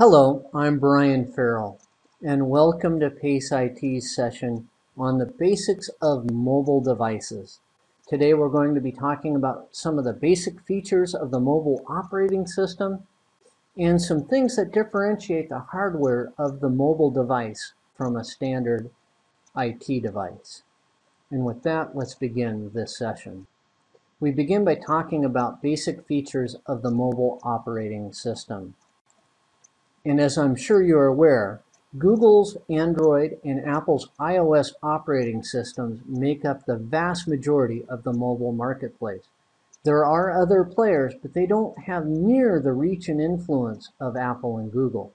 Hello, I'm Brian Farrell, and welcome to PACE IT's session on the basics of mobile devices. Today we're going to be talking about some of the basic features of the mobile operating system and some things that differentiate the hardware of the mobile device from a standard IT device. And with that, let's begin this session. We begin by talking about basic features of the mobile operating system. And as I'm sure you're aware, Google's Android and Apple's iOS operating systems make up the vast majority of the mobile marketplace. There are other players, but they don't have near the reach and influence of Apple and Google.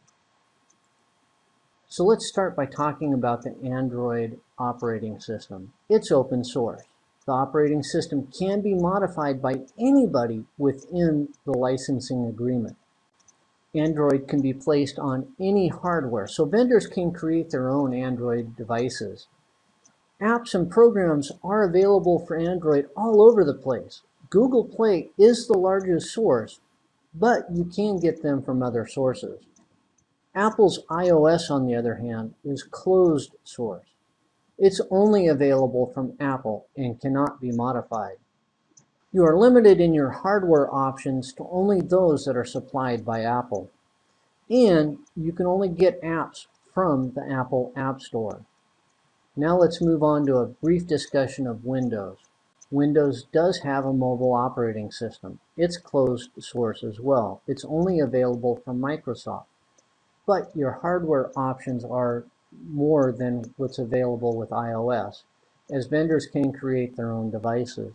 So let's start by talking about the Android operating system. It's open source. The operating system can be modified by anybody within the licensing agreement. Android can be placed on any hardware, so vendors can create their own Android devices. Apps and programs are available for Android all over the place. Google Play is the largest source, but you can get them from other sources. Apple's iOS, on the other hand, is closed source. It's only available from Apple and cannot be modified. You are limited in your hardware options to only those that are supplied by Apple. And you can only get apps from the Apple App Store. Now let's move on to a brief discussion of Windows. Windows does have a mobile operating system. It's closed source as well. It's only available from Microsoft. But your hardware options are more than what's available with iOS, as vendors can create their own devices.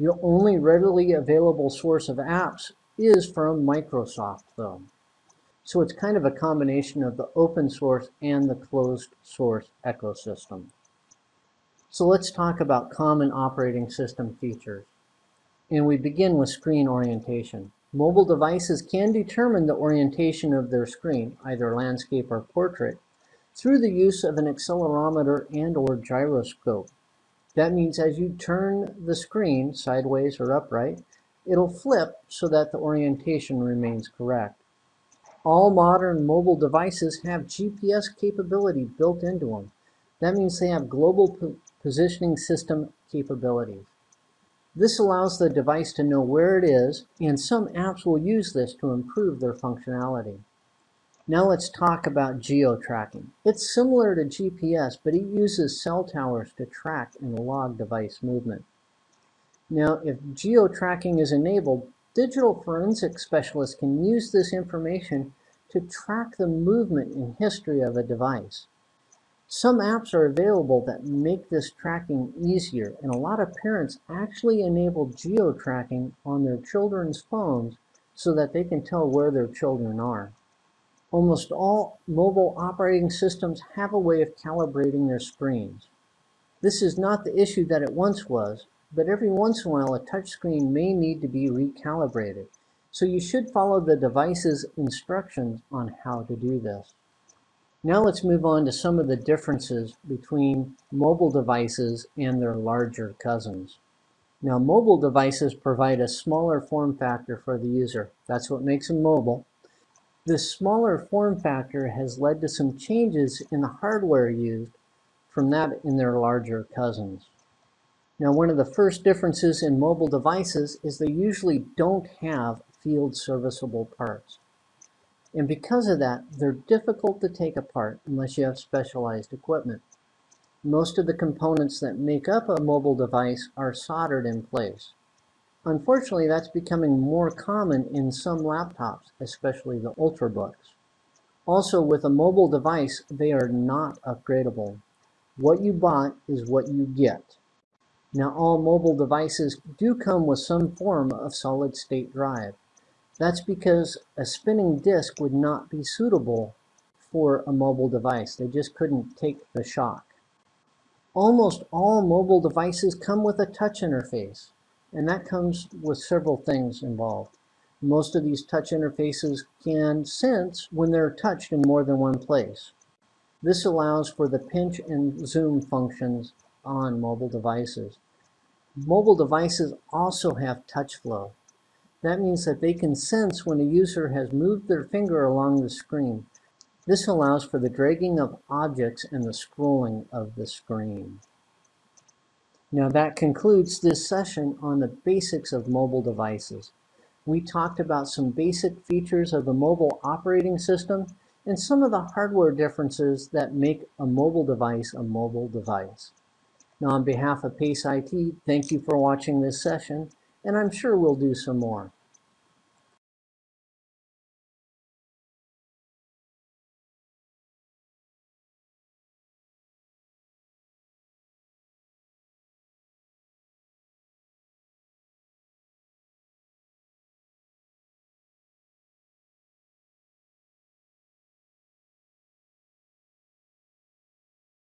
Your only readily available source of apps is from Microsoft, though. So it's kind of a combination of the open source and the closed source ecosystem. So let's talk about common operating system features. And we begin with screen orientation. Mobile devices can determine the orientation of their screen, either landscape or portrait, through the use of an accelerometer and or gyroscope. That means as you turn the screen sideways or upright, it'll flip so that the orientation remains correct. All modern mobile devices have GPS capability built into them. That means they have global positioning system capabilities. This allows the device to know where it is, and some apps will use this to improve their functionality. Now let's talk about geo-tracking. It's similar to GPS, but it uses cell towers to track and log device movement. Now, if geo-tracking is enabled, digital forensic specialists can use this information to track the movement and history of a device. Some apps are available that make this tracking easier, and a lot of parents actually enable geo-tracking on their children's phones so that they can tell where their children are. Almost all mobile operating systems have a way of calibrating their screens. This is not the issue that it once was, but every once in a while a touchscreen may need to be recalibrated. So you should follow the device's instructions on how to do this. Now let's move on to some of the differences between mobile devices and their larger cousins. Now mobile devices provide a smaller form factor for the user. That's what makes them mobile. This smaller form factor has led to some changes in the hardware used from that in their larger cousins. Now, one of the first differences in mobile devices is they usually don't have field serviceable parts. And because of that, they're difficult to take apart unless you have specialized equipment. Most of the components that make up a mobile device are soldered in place. Unfortunately, that's becoming more common in some laptops, especially the Ultrabooks. Also, with a mobile device, they are not upgradable. What you bought is what you get. Now, all mobile devices do come with some form of solid-state drive. That's because a spinning disk would not be suitable for a mobile device. They just couldn't take the shock. Almost all mobile devices come with a touch interface. And that comes with several things involved. Most of these touch interfaces can sense when they're touched in more than one place. This allows for the pinch and zoom functions on mobile devices. Mobile devices also have touch flow. That means that they can sense when a user has moved their finger along the screen. This allows for the dragging of objects and the scrolling of the screen. Now that concludes this session on the basics of mobile devices. We talked about some basic features of the mobile operating system and some of the hardware differences that make a mobile device a mobile device. Now on behalf of PACE IT, thank you for watching this session, and I'm sure we'll do some more.